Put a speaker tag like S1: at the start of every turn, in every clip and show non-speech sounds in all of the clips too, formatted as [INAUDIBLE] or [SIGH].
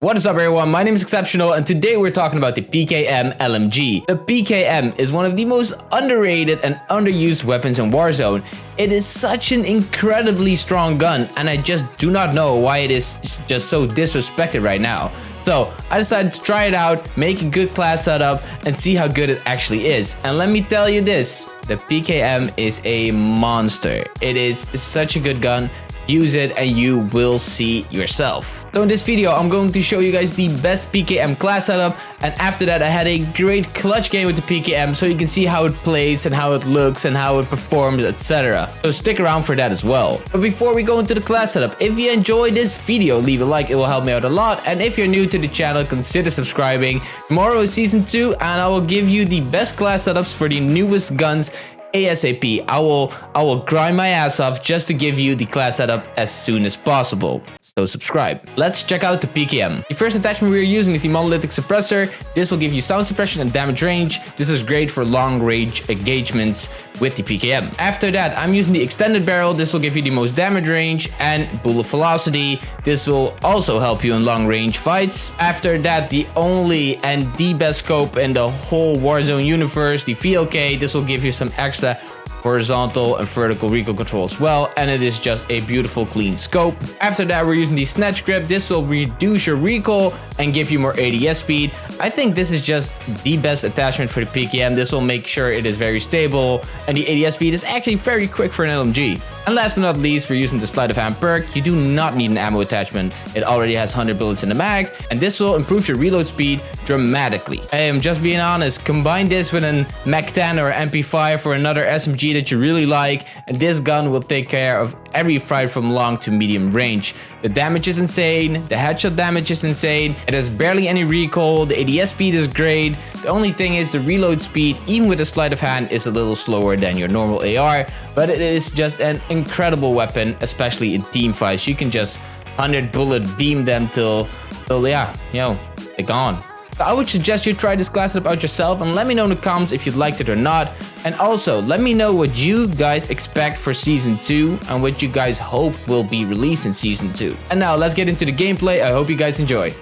S1: What is up everyone, my name is Exceptional and today we're talking about the PKM LMG. The PKM is one of the most underrated and underused weapons in Warzone. It is such an incredibly strong gun and I just do not know why it is just so disrespected right now. So I decided to try it out, make a good class setup and see how good it actually is. And let me tell you this, the PKM is a monster. It is such a good gun use it and you will see yourself. So in this video, I'm going to show you guys the best PKM class setup. And after that, I had a great clutch game with the PKM so you can see how it plays and how it looks and how it performs, etc. So stick around for that as well. But before we go into the class setup, if you enjoyed this video, leave a like, it will help me out a lot. And if you're new to the channel, consider subscribing. Tomorrow is season 2 and I will give you the best class setups for the newest guns ASAP. I will I will grind my ass off just to give you the class setup as soon as possible. So subscribe. Let's check out the PKM. The first attachment we are using is the monolithic suppressor. This will give you sound suppression and damage range. This is great for long range engagements with the PKM. After that, I'm using the extended barrel. This will give you the most damage range and bullet velocity. This will also help you in long range fights. After that, the only and the best scope in the whole Warzone universe, the VLK. This will give you some extra horizontal and vertical recoil control as well and it is just a beautiful clean scope. After that we're using the snatch grip. This will reduce your recoil and give you more ADS speed. I think this is just the best attachment for the PKM. This will make sure it is very stable and the ADS speed is actually very quick for an LMG. And last but not least, we're using the sleight of hand perk. You do not need an ammo attachment. It already has 100 bullets in the mag, and this will improve your reload speed dramatically. I am just being honest, combine this with an MAC-10 or MP5 or another SMG that you really like, and this gun will take care of every fight from long to medium range. The damage is insane, the headshot damage is insane, it has barely any recoil, the ADS speed is great, the only thing is the reload speed, even with a sleight of hand, is a little slower than your normal AR, but it is just an incredible weapon, especially in team fights. You can just 100 bullet beam them till, till yeah, you know, they're gone. I would suggest you try this class setup out yourself and let me know in the comments if you liked it or not. And also, let me know what you guys expect for Season 2 and what you guys hope will be released in Season 2. And now, let's get into the gameplay. I hope you guys enjoy.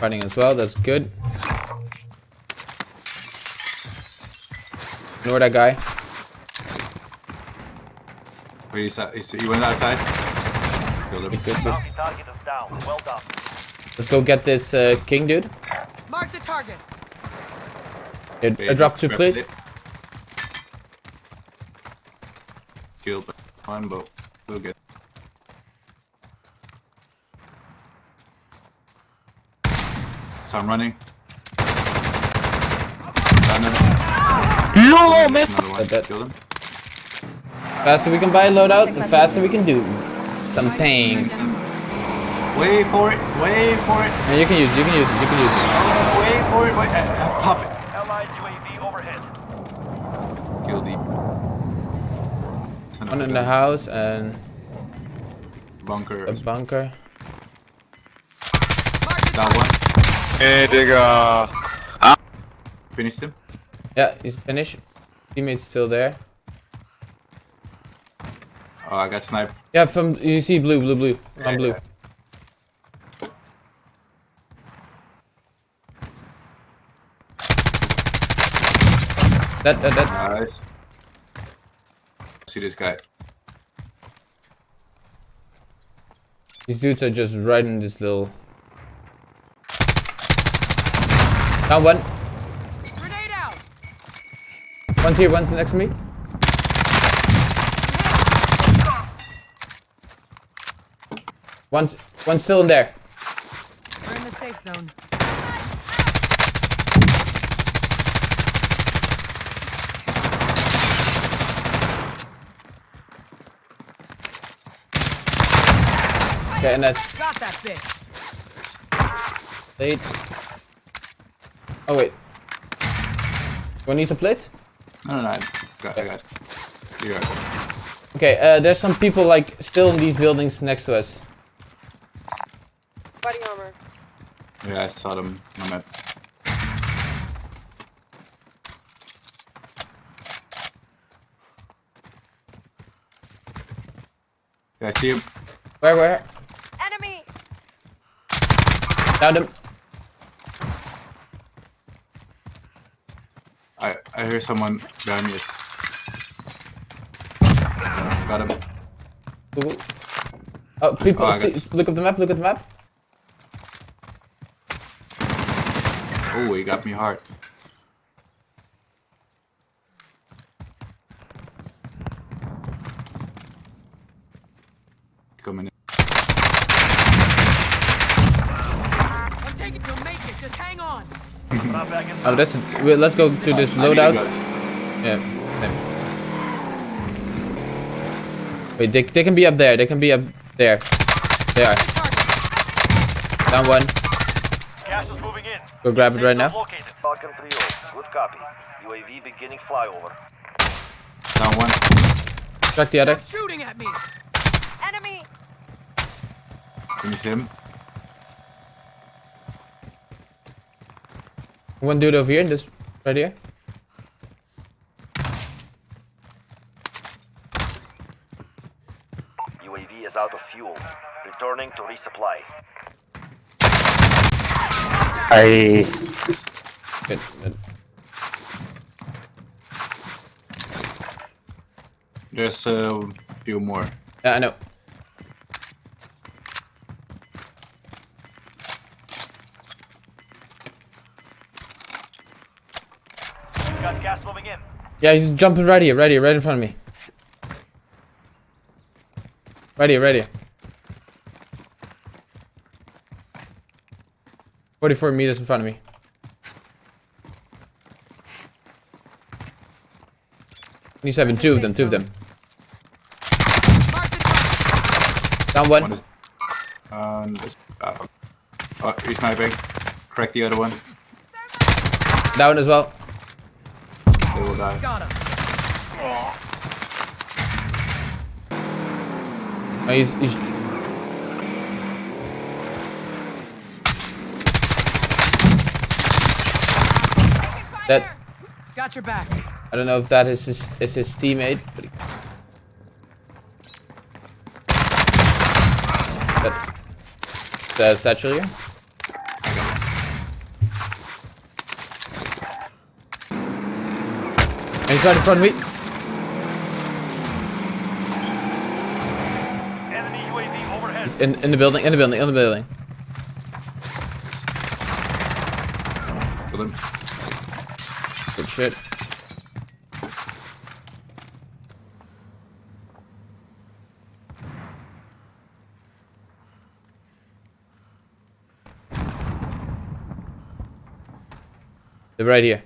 S1: Running as well, that's good. Ignore that guy.
S2: Where he's at, he's, he went outside. Killed him.
S1: Good, good, good.
S3: Bounty target is down. Well done.
S1: Let's go get this uh, king dude.
S4: Mark the target.
S1: It, I dropped two plates.
S2: Kill Killed one, but we'll get. So I'm running. No, man!
S1: that-
S2: Killed him.
S1: Faster we can buy a loadout, the faster we can do some things.
S2: Wait for it! Wait for it!
S1: And you can use, it, you can use, it, you can use. it.
S2: Oh, wait for it! Wait, uh, uh, pop it!
S3: Allied UAV overhead.
S2: Killed the.
S1: One in the house and
S2: bunker.
S1: a bunker.
S2: That one.
S5: Hey, digga.
S2: Finished him.
S1: Yeah, he's finished. Teammate's still there.
S2: Oh, I got sniped.
S1: Yeah, from you see blue, blue, blue, I'm blue. That, that, that.
S2: Nice. See this guy.
S1: These dudes are just right in this little. Down one.
S4: Grenade out.
S1: One's here, one's next to me. One's, one's still in there.
S4: We're in the safe zone.
S1: Okay, and that's
S4: Got that bitch.
S1: eight. Oh wait. Do I need to plates?
S2: No, no, no. I got, I got. You got. It.
S1: Okay, uh, there's some people like still in these buildings next to us.
S4: Body armor.
S2: Yeah, I saw them on that. Yeah, I see him.
S1: Where, where?
S6: Downed him.
S2: I I hear someone behind me. Got him.
S6: Ooh. Oh, people,
S2: Oh,
S6: see, look at the map, look at the map.
S2: Oh, he got me hard. Coming in. [LAUGHS]
S6: Oh, that's, wait, let's go to this
S2: I need to
S6: loadout. Yeah. same. Wait, they, they can be up there. They can be up there. They are. Down one.
S3: Gas is moving in.
S6: Go grab it
S3: Safe
S6: right
S3: zone
S6: now.
S3: Located. Falcon 3 Good copy. UAV beginning flyover.
S2: Down one.
S6: Track the other.
S4: Shooting at me.
S7: Enemy!
S2: Finish him.
S6: One dude over here in this right here.
S3: UAV is out of fuel. Returning to resupply.
S5: I
S6: Good. good.
S2: There's a few more.
S6: Yeah, I know.
S3: Gas moving in.
S6: Yeah, he's jumping right here, right here, right in front of me. Right here, right here. 44 meters in front of me. He's having two of them, two of them.
S4: Mark the target.
S6: Down one.
S2: One is. Um, this, ah, oh, he's sniping. Crack the other one.
S6: Down as well.
S2: They will die.
S4: Got him.
S6: Oh, he's, he's That
S4: Got your back.
S6: I don't know if that is his is his teammate, but he... that the satchel here. And he's right in front of me.
S3: Enemy UAV overhead.
S6: He's in in the building, in the building, in the building.
S2: Him.
S6: Good shit. They're right here.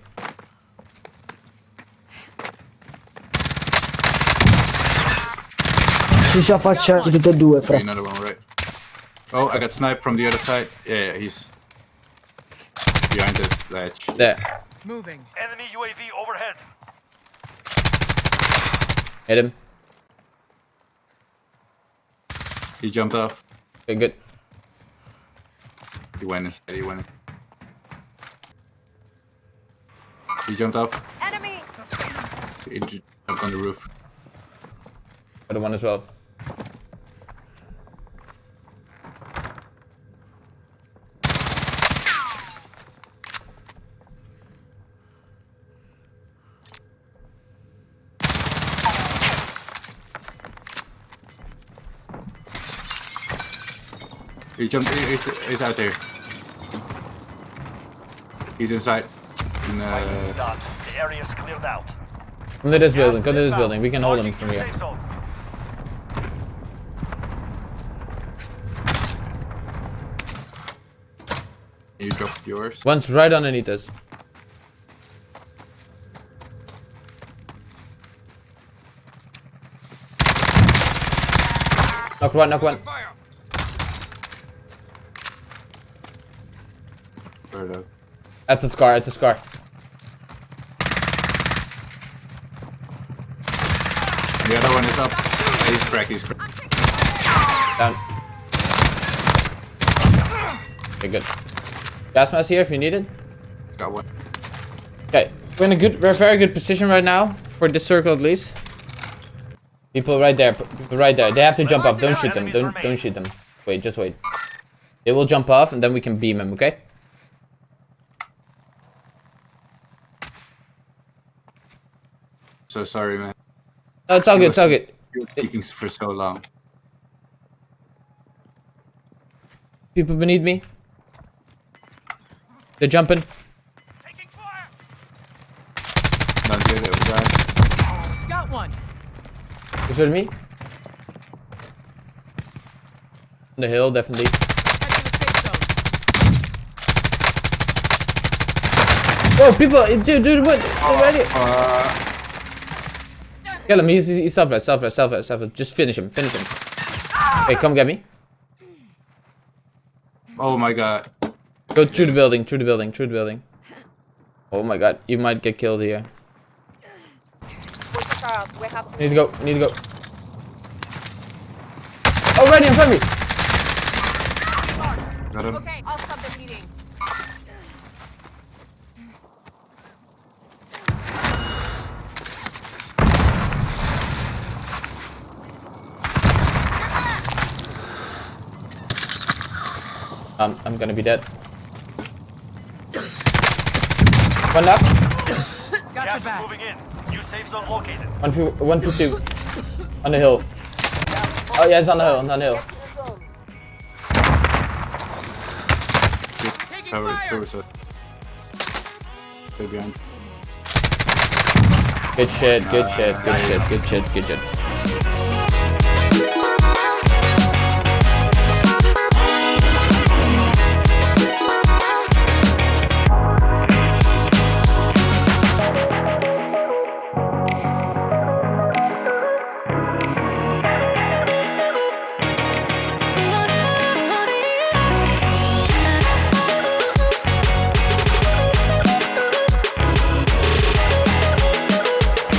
S8: Si ci affacciati tutti e due, fra.
S2: Another one, right? Oh, I got sniped from the other side. Yeah, yeah, he's behind the ledge.
S6: There.
S4: Moving.
S3: Enemy UAV overhead.
S6: Hit him.
S2: He jumped off.
S6: Okay, good.
S2: He went inside. He went. In. He jumped off.
S7: Enemy!
S2: He jumped on the roof.
S6: Other one as well.
S2: He jumped. He's, he's out there. He's inside. In, uh,
S3: The area is cleared out.
S6: Come to this building,
S3: is
S6: come to this building. We can hold him from here.
S2: you dropped yours.
S6: One's right underneath us. Knock one, knock one.
S2: Third up.
S6: At the scar, at the scar.
S2: The other one is up. He's cracked. He's cracked.
S6: Down. Okay, good. Gas mask here if you need it.
S2: Got one.
S6: Okay, we're in a good, we're a very good position right now for this circle at least. People right there, people right there. They have to jump off. Don't shoot them. Don't, don't shoot them. Wait, just wait. It will jump off and then we can beam him, okay?
S2: So sorry, man.
S6: No, it's all good, it's all good.
S2: You were speaking for so long.
S6: People beneath me. They're jumping.
S2: Don't do that, guys.
S4: Got one.
S6: Is it me? On the hill, definitely.
S4: Head to the safe zone.
S6: Oh, people! Dude, dude, what? Already?
S2: Uh,
S6: Kill him, he's, he's self-res, self-res, self-res, self-res. Just finish him, finish him. Hey, come get me.
S2: oh my god.
S6: Go through the building, through the building, through the building. Oh my god, you might get killed here. Need to go, need to go. Oh, right in front of me!
S2: Got him.
S7: Okay,
S6: Um, I'm gonna be dead. One knock,
S4: Got your back.
S3: moving in. New safe zone located.
S6: one for, one for two. On the hill. Oh yeah, it's on the hill, on the hill.
S4: Taking
S2: Cover
S4: fire.
S2: doors. uh, Stay behind.
S6: Good shit, good shit, good shit, good shit, good shit.